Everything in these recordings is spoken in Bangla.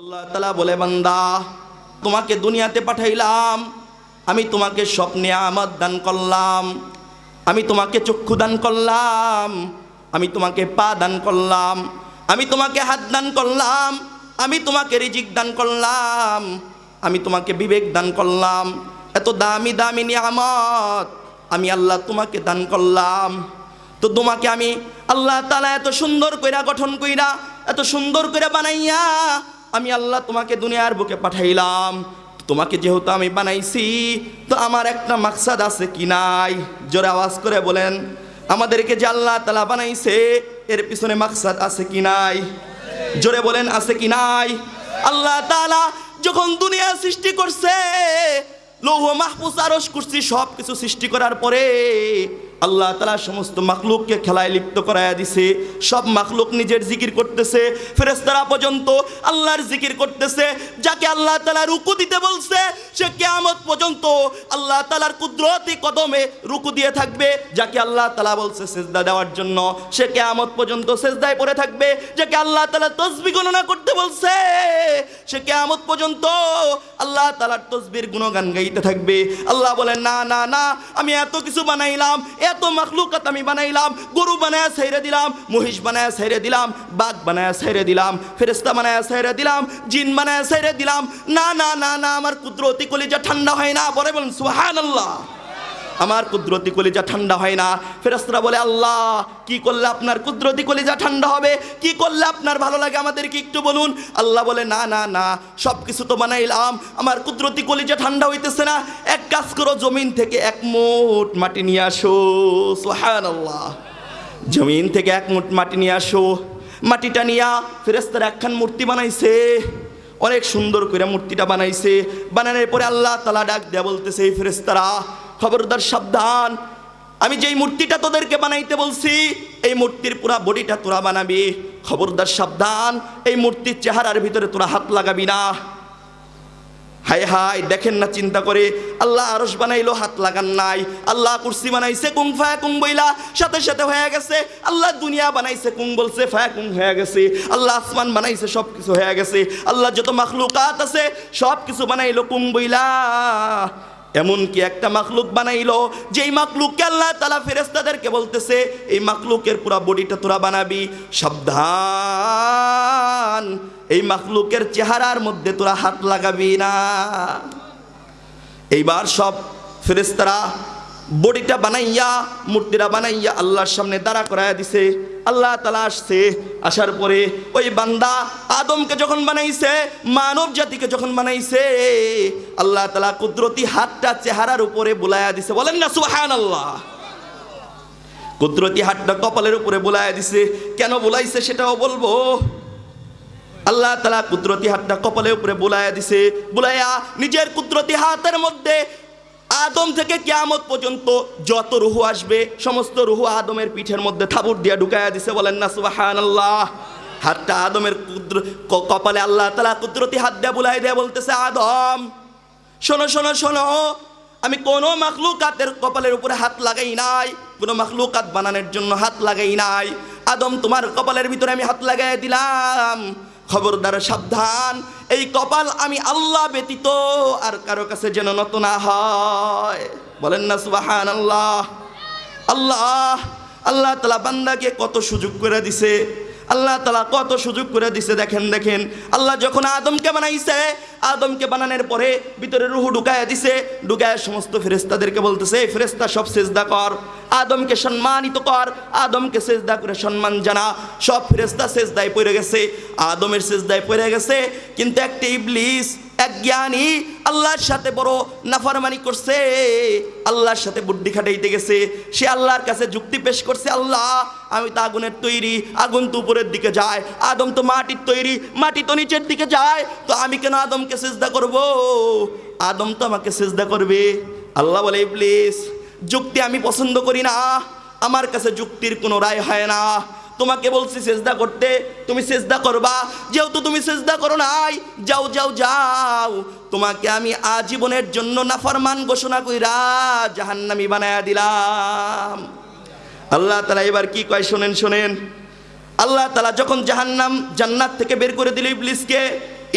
আল্লাহ তালা বলে, বান্দা, তোমাকে দুনিয়াতে পাঠাইলাম, আমি তোমাকে স্বপ্নে আমদ দান করলাম, আমি তোমাকে চক্ষু দান করলাম, আমি তোমাকে পা দান করলাম, আমি তোমাকে হাত দান করলাম, আমি তোমাকে রিজিক দান করলাম, আমি তোমাকে বিবেক দান করলাম, এত দামি দামি নিয়ামত আমি আল্লাহ তোমাকে দান করলাম। তো তোমাকে আমি আল্লাহ তালা এত সুন্দর কইরা গঠন কইরা, এত সুন্দর করে বানাইয়া আমি আল্লাহ তোমাকে দুনিয়ার বুকে পাঠাইলাম। তোমাকে যেহেতু আমি বানাইছি, তো আমার একটা মাকসাদ আছে কি নাই? জোরে আওয়াজ করে বলেন, আমাদেরকে যে আল্লাহ তালা বানাইছে, এর পিছনে মাকসাদ আছে কি নাই? জোরে বলেন, আছে কি নাই? আল্লাহ তালা যখন দুনিয়া সৃষ্টি করছে, লৌহ, মাহফুজ আরস করছি সব কিছু সৃষ্টি করার পরে আল্লাহ তালা সমস্ত মাখলুককে খেলায় লিপ্ত করাইয়া দিছে। সব মাখলুক নিজের জিকির করতেছে। ফেরেস্তারা পর্যন্ত আল্লাহর জিকির করতেছে। যাকে আল্লাহ তালা রুকু দিতে বলছে, সে কেয়ামত পর্যন্ত আল্লাহ তালার কুদরতি কদমে রুকু দিয়ে থাকবে। যাকে আল্লাহ তালা বলছে সেজদা দেওয়ার জন্য, সে কেয়ামত পর্যন্ত সেজদায় পড়ে থাকবে। যাকে আল্লাহ তালা তসবি গণনা করতে বলছে, সে কেয়ামত পর্যন্ত আল্লাহ তালার তসবির গুণগান গাইতে থাকবে। আল্লাহ বলেন না না না, আমি এত কিছু বানাইলাম এত মাখলুকাত আমি বানাইলাম, গরু বানায় সাইরে দিলাম, মহিষ বানায় সাইরে দিলাম, বাঘ বানায় সাইরে দিলাম ফেরেস্তা বানায় সাইরে দিলাম, জিন বানায় সাইরে দিলাম। না না না না, আমার কুদরতি কলিজা ঠান্ডা হয় না বলে বলেন সুহান আল্লাহ আমার কুদরতি কলিজা ঠান্ডা হয় না। ফেরেস্তারা বলে, আল্লাহ, কি করলে আপনার কুদরতি কলিজা ঠান্ডা হবে? কি করলে আপনার ভালো লাগে? আমাদেরকে একটু বলুন। আল্লাহ বলে, না না না সব কিছু তো বানাইলাম। আমার কুদরতি কলিজা ঠান্ডা হইতেছে না। এক কাজ করো, জমিন থেকে এক মুঠ মাটি নিয়ে আসো। সোহান আল্লাহ জমিন থেকে এক মুঠ মাটি নিয়ে আসো। মাটিটা নিয়া ফেরেস্তারা একখান মূর্তি বানাইছে। অনেক সুন্দর করে মূর্তিটা বানাইছে। বানানোর পরে আল্লাহ তালা ডাক দেয়া বলতেছে, এই ফেরেস্তারা খবরদার, সাবধান। আমি যেই মূর্তিটা তোদেরকে বানাইতে বলছি, এই মূর্তির পুরা বডিটা তোরা বানাবি। খবরদার, সাবধান, এই মূর্তির চেহারার ভিতরে তোরা হাত লাগাবি না। হায় হায়, দেখেন না, চিন্তা করে। আল্লাহ আরস বানাইলো, হাত লাগান নাই। আল্লাহ কুর্সি বানাইছে কুং ফায়া কুং বইলা। সাথে সাথে হয়ে গেছে, আল্লাহ দুনিয়া বানাইছে কুং বলছে, ফায়া কুং হয়ে গেছে। আল্লাহ আসমান বানাইছে সব কিছু হয়ে গেছে। আল্লাহ যত মাখলুকাত আছে সব কিছু বানাইলো কুং বইলা। এমনকি একটা মাকলুক বানাইলো, যেই মাকলুককে আল্লাহ তালা ফেরেস্তাদেরকে বলতেছে, এই মাকলুকের পুরা বডিটা তোরা বানাবি, সাবধান, এই মাকলুকের চেহারার মধ্যে তোরা হাত লাগাবি না। এইবার সব ফেরেস্তারা বডিটা বানাইয়া, মূর্তিটা বানাইয়া আল্লাহর সামনে দাঁড়া করাইয়া দিছে। আল্লাহ তালা আসছে। আসার পরে ওই বান্দা আদমকে যখন বানাইছে, মানব জাতিকে যখন বানাইছে, আল্লাহ তালা কুদরতি হাতটা চেহারার উপরে বুলাইয়া দিছে। বলেন না সুহান আল্লাহ কুদরতি হাতটা কপালের উপরে বুলাইয়া দিছে। কেন বুলাইছে সেটাও বলব। আল্লাহ তালা কুদরতি হাতটা কপালের উপরে বুলাইয়া দিছে। বুলাইয়া নিজের কুদরতি হাতের মধ্যে আদম থেকে কেয়ামত পর্যন্ত যত রুহু আসবে, সমস্ত রুহু আদমের পিঠের মধ্যে থাবুর দিয়া ঢুকাইয়া দিছে, বলেন না সুবাহান আল্লাহ হাতটা আদমের কুদ্র কপালে আল্লাহ তালা কুদরতি হাত দিয়া বুলাই দেয়া বলতেছে, আদম, শোনো শোনো শোনো, আমি কোনো মাখলুকাতের কপালের উপরে হাত লাগাই নাই, কোনো মাখলুকাত বানানোর জন্য হাত লাগাই নাই। আদম, তোমার কপালের ভিতরে আমি হাত লাগাই দিলাম। খবরদার, সাবধান। এই কপাল আমি আল্লাহ ব্যতীত আর কারও কাছে যেন নত না হয়। বলেন না সুবাহান আল্লাহ আল্লাহ আল্লাহ তালা বান্দাকে কত সুযোগ করে দিছে। আল্লাহ তালা কত সুযোগ করে দিছে, দেখেন দেখেন। আল্লাহ যখন আদমকে বানাইছে, আদমকে বানানোর পরে ভিতরে রুহু ঢুকায় দিছে ঢুকায় সমস্ত ফেরেস্তাদেরকে বলতেছে, "এই ফেরেস্তা সব সেজদা কর। আদমকে সম্মানিত কর, আদমকে সেজদা করে সম্মান জানা। সব ফেরেস্তা সেজদায় পড়ে গেছে, আদমের সেজদায় পড়ে গেছে, কিন্তু একটা ইবলিস এক জ্ঞানী আল্লাহর সাথে বড় নাফারমানি করছে, আল্লাহর সাথে বুদ্ধি খাটাইতে গেছে, সে আল্লাহর কাছে যুক্তি পেশ করছে, আল্লাহ, আমি তো আগুনের তৈরি, আগুন তো উপরের দিকে যায়, আদম তো মাটির তৈরি, মাটি তো নিচের দিকে যায়, তো আমি কেন আদমকে সেজদা করব? আদম তো আমাকে সেজদা করবে। আল্লাহ বলে প্লিজ যুক্তি আমি পছন্দ করি না, আমার কাছে যুক্তির কোনো রায় হয় না তোমাকে বলছি সেজদা করতে, তুমি সেজদা করবা। যেহেতু তুমি সেজদা করো নাই, যাও যাও যাও। তোমাকে আমি আজীবনের জন্য নাফরমান ঘোষণা কইরা জাহান্নামি বানায়া দিলাম। আল্লাহ তালা এবার কি কয়, শোনেন শোনেন। আল্লাহ তালা যখন জাহান্নাম জান্নাত থেকে বের করে দিল ইবলিসকে,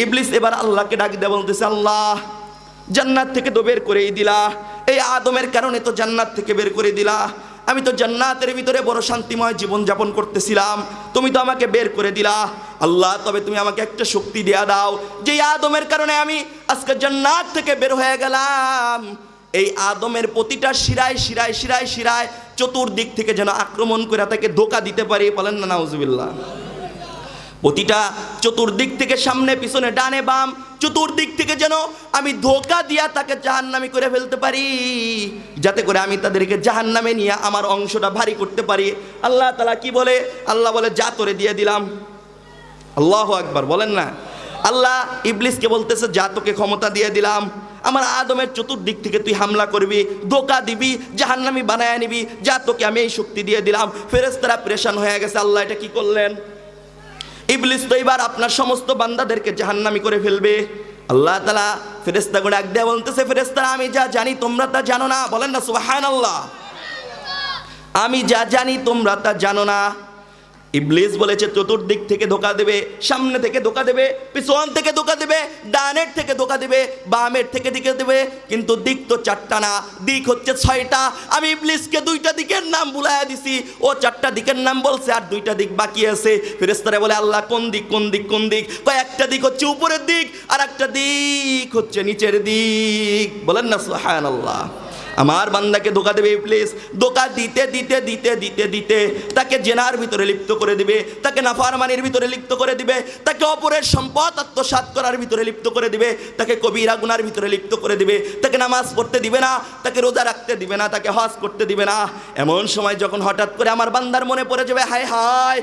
ইবলিস এবার আল্লাহকে ডাক দেয়া বলতেছে, আল্লাহ, জান্নাত থেকে তো বের করেই দিলা। এই আদমের কারণে তো জান্নাত থেকে বের করে দিলা। আমি তো জান্নাতের ভিতরে বড় শান্তিময় জীবন যাপন করতেছিলাম। তুমি তো আমাকে বের করে দিলা। আল্লাহ, তবে তুমি আমাকে একটা শক্তি দেয়া দাও। যে আদমের কারণে আমি আজকে জান্নাত থেকে বের হয়ে গেলাম। এই আদমের প্রতিটা শিরায় শিরায় শিরায় শিরায় চতুর্দিক থেকে যেন আক্রমণ করে তাকে ধোকা দিতে পারি। বলেন না, নাউজুবিল্লাহ। প্রতিটা চতুর্দিক থেকে সামনে, পিছনে, ডানে, বাম, চতুর্দিক থেকে যেন আমি ধোকা দিয়া তাকে জাহান্নামি করে ফেলতে পারি। যাতে করে আমি তাদেরকে জাহান্নামে নিয়ে আমার অংশটা ভারী করতে পারি। আল্লাহ তালা কি বলে? আল্লাহ বলে, যা তোরে দিয়ে দিলাম। আল্লাহ একবার বলেন না? আল্লাহ ইবলিসকে বলতেছে, যা তোকে ক্ষমতা দিয়ে দিলাম। আমার আদমের চতুর্দিক থেকে তুই হামলা করবি, ধোকা দিবি, জাহান্নামি বানায় নিবি। যা তোকে আমি এই শক্তি দিয়ে দিলাম। ফেরেস্তারা প্রেশান হয়ে গেছে। আল্লাহ এটা কি করলেন? ইবলিস তো এবার আপনার সমস্ত বান্দাদেরকে জাহান্নামি করে ফেলবে। আল্লাহ তালা ফেরেস্তা করে এক দেয়া বলতেছে ফেরেস্তা আমি যা জানি তোমরা তা জানো না। বলেন না সুবাহান আল্লাহ আমি যা জানি তোমরা তা জানো না। ইবলিস বলেছে, চতুর্দিক থেকে ধোকা দেবে, সামনে থেকে ধোকা দেবে, পিছন থেকে ধোকা দেবে, ডানের থেকে ধোকা দেবে, বামের থেকে দিকে দেবে, কিন্তু দিক তো চারটা না, দিক হচ্ছে ছয়টা। আমি ইবলিসকে দুইটা দিকের নাম বুলাইয়া দিছি, ও চারটা দিকের নাম বলছে, আর দুইটা দিক বাকি আছে। ফেরেস্তারা বলে, আল্লাহ, কোন দিক কোন দিক কোন দিক? কয়, একটা দিক হচ্ছে উপরের দিক, আর একটা দিক হচ্ছে নিচের দিক। বলেন না সুহান আল্লাহ আমার বান্দাকে ধোকা দেবে প্লিজ ধোকা দিতে দিতে দিতে দিতে দিতে। তাকে জেনার ভিতরে লিপ্ত করে দিবে, তাকে নাফারমানির ভিতরে লিপ্ত করে দিবে, তাকে অপরের সম্পদ আত্মসাৎ করার ভিতরে লিপ্ত করে দিবে, তাকে কবিরা গুনার ভিতরে লিপ্ত করে দিবে, তাকে নামাজ পড়তে দিবে না, তাকে রোজা রাখতে দিবে না, তাকে হজ করতে দিবে না। এমন সময় যখন হঠাৎ করে আমার বান্দার মনে পড়ে যাবে, হায় হায়,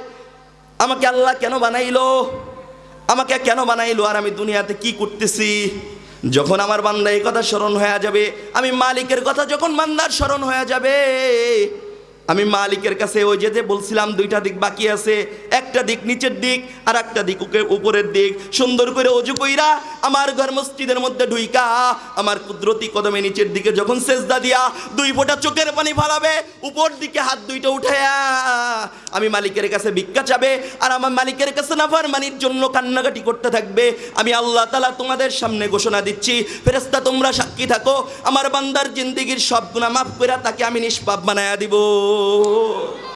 আমাকে আল্লাহ কেন বানাইলো? আমাকে কেন বানাইলো? আর আমি দুনিয়াতে কি করতেছি? যখন আমার বান্দা এই কথা স্মরণ হয়ে যাবে, আমি মালিকের কথা যখন বান্দার স্মরণ হয়ে যাবে, আমি মালিকের কাছে ওই যে যে বলছিলাম দুইটা দিক বাকি আছে একটা দিক নিচের দিক আর একটা দিক উপরের দিক। সুন্দর করে অজু কইরা আমার ঘর মসজিদের মধ্যে ঢুইকা, আমার কুদরতি কদমে নিচের দিকে যখন সেজদা দিয়া দুই ফোঁটা চোখের পানি ফালাবে উপর দিকে হাত দুইটা উঠায়া, আমি মালিকের কাছে ভিক্ষা চাবে, আর আমার মালিকের কাছে নাফার মানির জন্য কান্নাকাটি করতে থাকবে। আমি আল্লাহ তালা তোমাদের সামনে ঘোষণা দিচ্ছি ফেরেস্তা তোমরা সাক্ষী থাকো, আমার বান্দার জিন্দিগির সব গুণা মাফ করে তাকে আমি নিষ্পাপ বানায়া দিব।